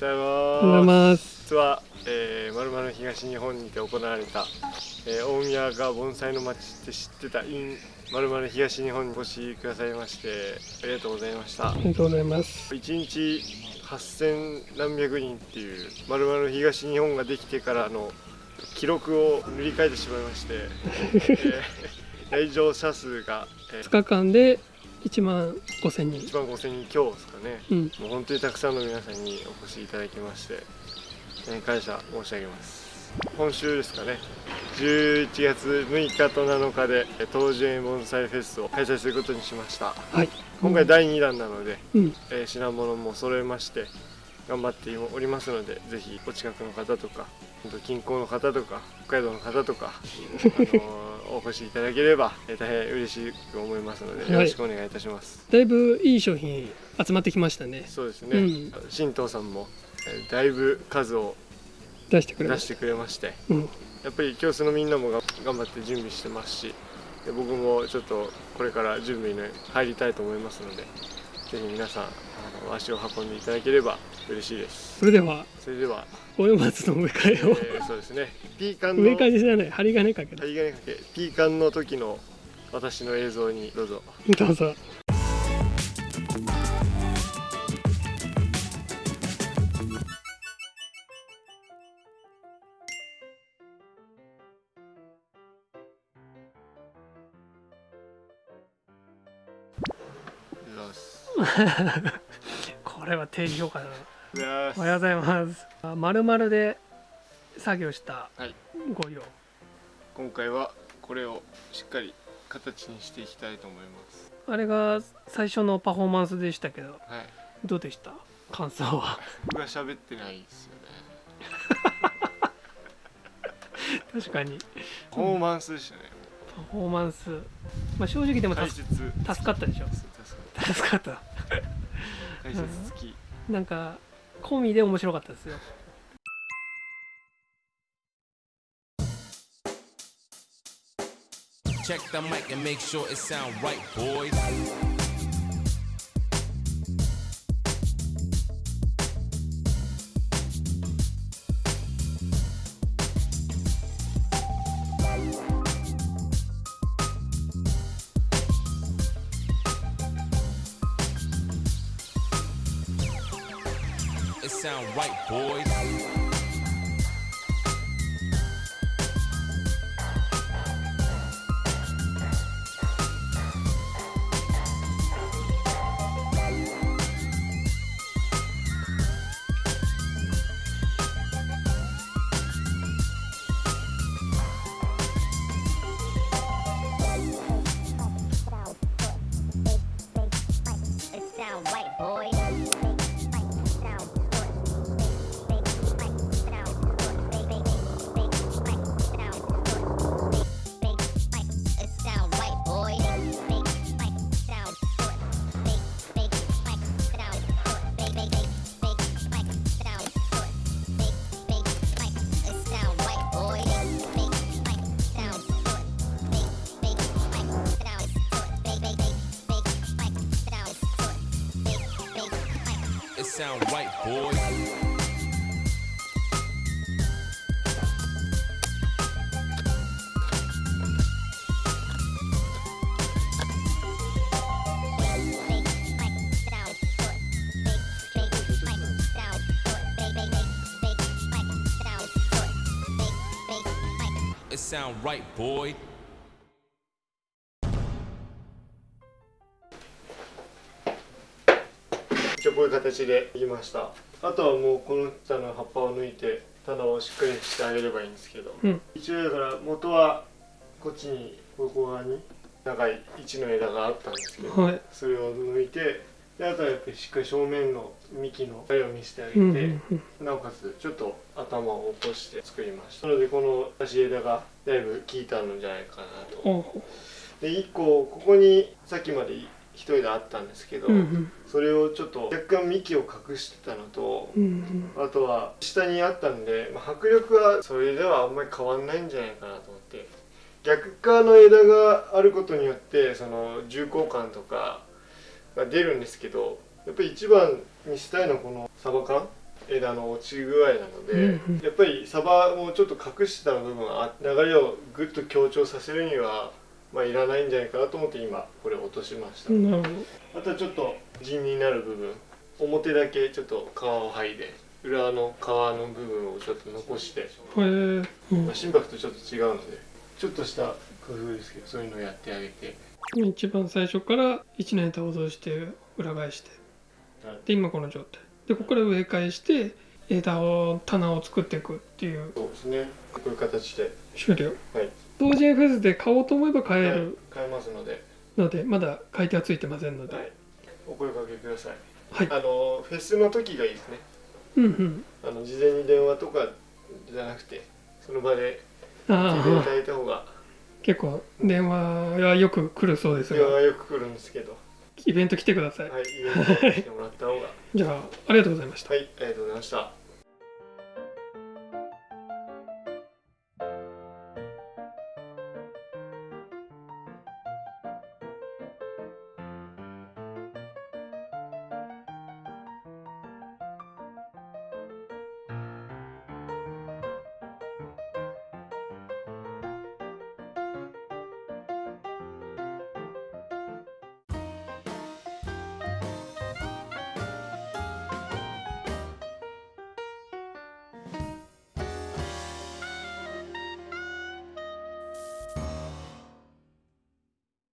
ございおはようございま。ますす。実は、えるまる東日本にて行われた、えー、大宮が盆栽の町って知ってた in まるまる東日本にお越しくださいましてありがとうございましたありがとうございます。1日8000何百人っていうまるまる東日本ができてからの記録を塗り替えてしまいまして、えー 来場者数が、え2日間で1万5千人。1万5000人強ですかねうん。もう本当にたくさんの皆さんにお越しいただきまして、えー感謝申し上げます今週ですかね11月6日と7日でえー東樹園盆栽フェスを開催することにしましたはい。今回第2弾なので、うん。えー品物も揃えまして頑張っておりますのでぜひお近くの方とか近郊の方とか北海道の方とか、あのーお越しいただければ、えー大変嬉しく思いますのでよろしくお願いいたします、だいぶいい商品集まってきましたね。そうですね、うん新藤さんも、えーだいぶ数を出してくれまし出してくれましてた。うん。やっぱり教室のみんなもが頑張って準備してますしで僕もちょっとこれから準備に入りたいと思いますのでぜひ皆さん足を運んでいただければ嬉しいです。それでは、それでは、大山松の植え替えを、えーそうですね。ピーカンの植え替えじゃない、針金かけた。針金かけ。ピーカンの時の私の映像にどうぞ。どうぞ。どうぞす これは低評価だな。おはようございます。あ丸々で作業したはいご用。今回はこれをしっかり形にしていきたいと思いますあれが最初のパフォーマンスでしたけど、はいどうでした？感想は？僕が喋ってないですよね 確かに。パフォーマンスでしたねパフォーマンス。まあ正直でも助かったでしょ。助かった、なんか込みで面白かったですよ。チェックマイク and make sure it sound sound right, boys. Sound right, boys. It sound right, boy. 一応こういう形でいきました。あとはもうこの下の葉っぱを抜いて棚をしっかりしてあげればいいんですけど、うん。一応だから元はこっちにここ側に長い1の枝があったんですけど、はい。それを抜いてであとはやっぱりしっかり正面の幹の絵を見せてあげて、うんうんうん。なおかつちょっと頭を起こして作りました。なのでこの足枝がだいぶ効いたのじゃないかなと。で1個ここにさっきまで一枝あったんですけど、うんうん。それをちょっと若干幹を隠してたのとうんうん。あとは下にあったんで、まあ、迫力はそれではあんまり変わんないんじゃないかなと思って。逆側の枝があることによってその重厚感とかが出るんですけどやっぱり一番にしたいのはこのサバ缶？枝の落ち具合なので、やっぱりサバをちょっと隠してた部分は流れをぐっと強調させるにはまあいらないんじゃないかなと思って今これ落としました、なるほあとはちょっと地になる部分表だけちょっと皮を剥いで裏の皮の部分をちょっと残して、どへえ、うん。まあ、心拍とちょっと違うので。ちょっとした工夫ですけどそういうのをやってあげて。一番最初から1年倒動して裏返して。はい。で今この状態。でここから植え替えして枝を棚を作っていくっていうそうですね。こういう形で、終了。はい、同時にフェスで買おうと思えば買えはいる買えますので、のでまだ買い手はついてませんので、はい、お声かけください。はい。あのフェスの時がいいですね。うんうん。あの事前に電話とかじゃなくてその場で聞いていただいた方が。結構電話はよく来るそうです電話がはよく来るんですけど、イベント来てください、はい、イベントしてもらった方が。じゃあありがとうございました。はいありがとうございました